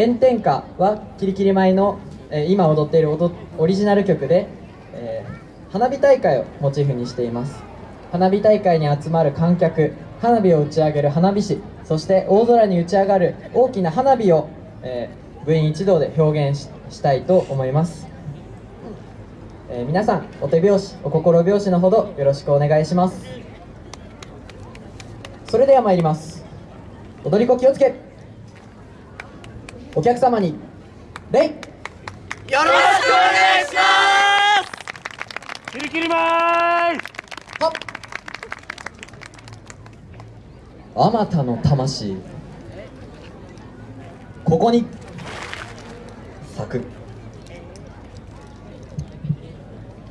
炎天下はキリキリ舞の、えー今踊っている踊オリジナル曲で、えー花火大会をモチーフにしています。花火大会に集まる観客花火を打ち上げる花火師そして大空に打ち上がる大きな花火を、えー部員一同で表現ししたいと思います、えー皆さんお手拍子お心拍子のほどよろしくお願いします。それでは参ります。踊り子気をつけ。お客様に礼よろしくお願いします。キリキリマイあまたの魂。ここに。咲く。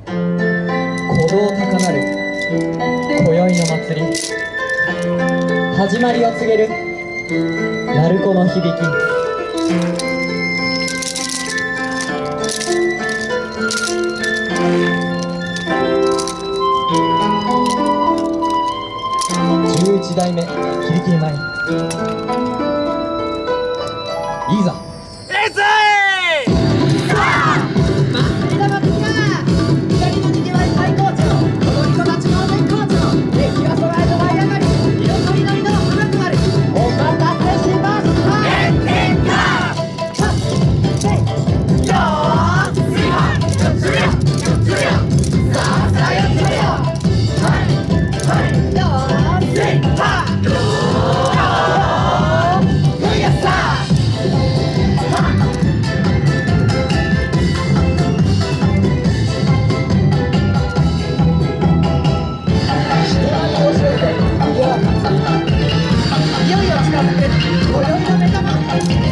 鼓動高鳴る。今宵の祭り。始まりを告げる。鳴子の響き11代目キリキリ舞いいざさあ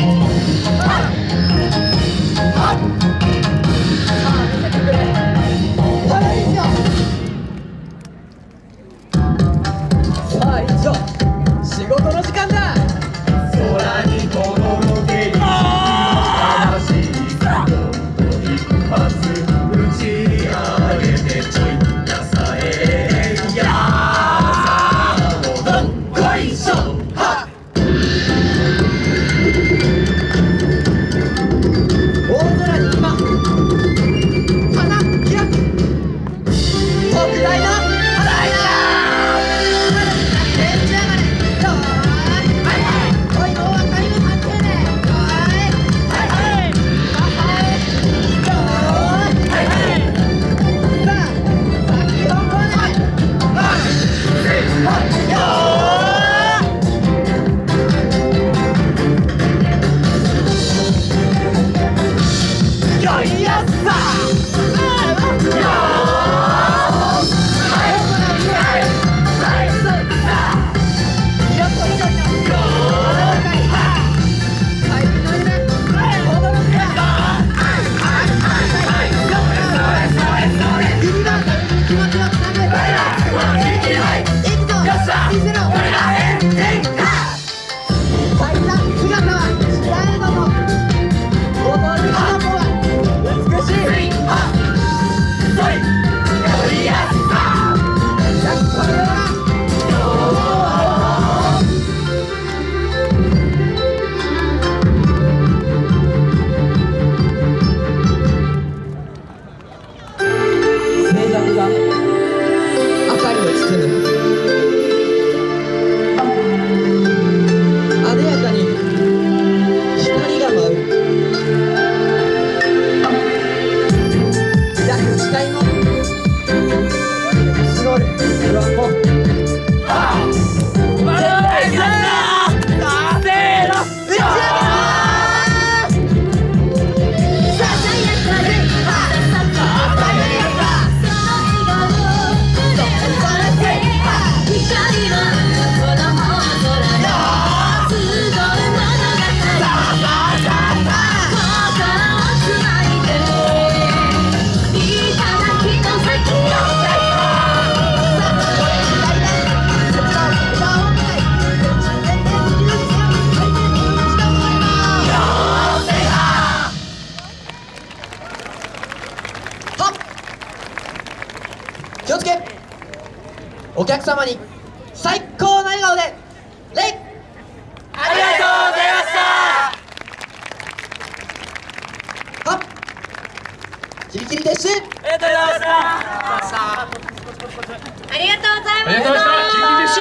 気をつけ。お客様に最高な笑顔で礼ありがとうございました。はっ。キリキリです。ありがとうございました。ありがとうございました。